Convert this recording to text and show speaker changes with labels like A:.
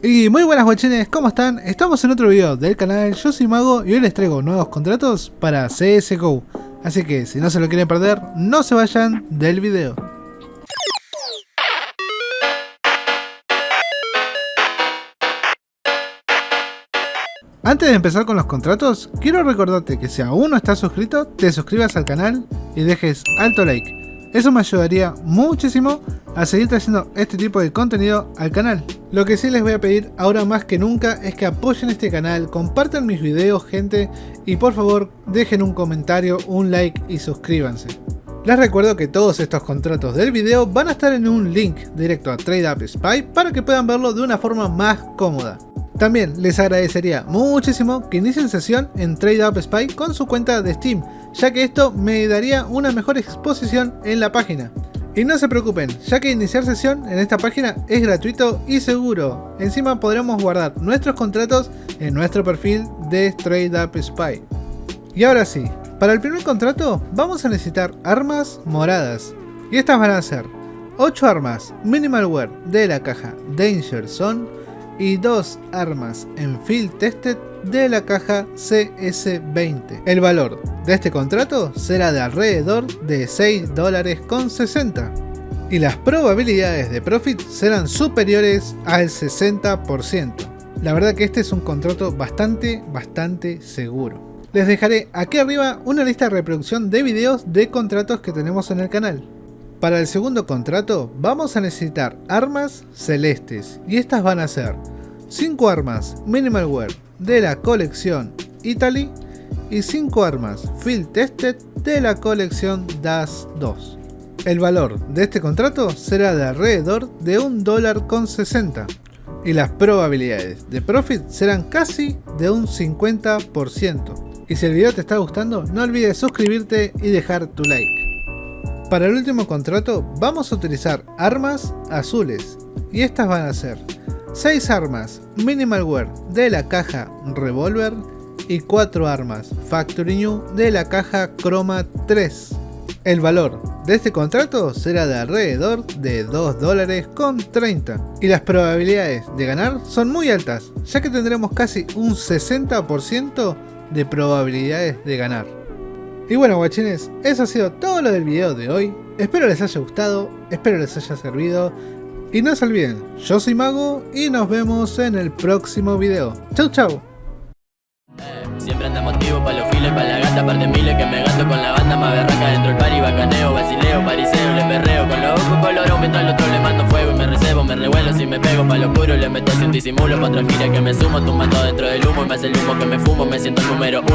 A: Y muy buenas guachines, ¿cómo están? Estamos en otro video del canal, yo soy Mago y hoy les traigo nuevos contratos para CSGO. Así que si no se lo quieren perder, no se vayan del video. Antes de empezar con los contratos, quiero recordarte que si aún no estás suscrito, te suscribas al canal y dejes alto like. Eso me ayudaría muchísimo a seguir trayendo este tipo de contenido al canal. Lo que sí les voy a pedir ahora más que nunca es que apoyen este canal, compartan mis videos gente y por favor dejen un comentario, un like y suscríbanse. Les recuerdo que todos estos contratos del video van a estar en un link directo a TradeUp Spy para que puedan verlo de una forma más cómoda. También les agradecería muchísimo que inicien sesión en TradeUp Spy con su cuenta de Steam, ya que esto me daría una mejor exposición en la página. Y no se preocupen, ya que iniciar sesión en esta página es gratuito y seguro. Encima podremos guardar nuestros contratos en nuestro perfil de TradeUp Spy. Y ahora sí, para el primer contrato vamos a necesitar armas moradas. Y estas van a ser 8 armas Minimal Wear de la caja Danger Zone y dos armas en Field Tested de la caja CS20. El valor de este contrato será de alrededor de 6 dólares con 60 y las probabilidades de profit serán superiores al 60%. La verdad que este es un contrato bastante, bastante seguro. Les dejaré aquí arriba una lista de reproducción de videos de contratos que tenemos en el canal. Para el segundo contrato vamos a necesitar armas celestes y estas van a ser 5 armas Minimal Wear de la colección Italy y 5 armas Field Tested de la colección DAS 2. El valor de este contrato será de alrededor de un dólar con 60 y las probabilidades de profit serán casi de un 50%. Y si el video te está gustando no olvides suscribirte y dejar tu like. Para el último contrato vamos a utilizar armas azules y estas van a ser 6 armas Minimal Wear de la caja Revolver y 4 armas Factory New de la caja Chroma 3. El valor de este contrato será de alrededor de 2 dólares con 30 y las probabilidades de ganar son muy altas ya que tendremos casi un 60% de probabilidades de ganar. Y bueno guachines, eso ha sido todo lo del video de hoy. Espero les haya gustado, espero les haya servido. Y no se olviden, yo soy Mago y nos vemos en el próximo video. Chau chau.
B: Siempre anda motivo pa' los files, pa' la gata, par de miles que me gasto con la banda más berraca dentro del pari, bacaneo, basileo, pariseo, le perreo con los ojos colorón, mientras al otro le mando fuego y me recebo, me revuelo si me pego pa' lo oscuro, le meto sin disimulo, pa' otra gira que me sumo, tumbando dentro del humo y me hace el humo que me fumo, me siento el número uno.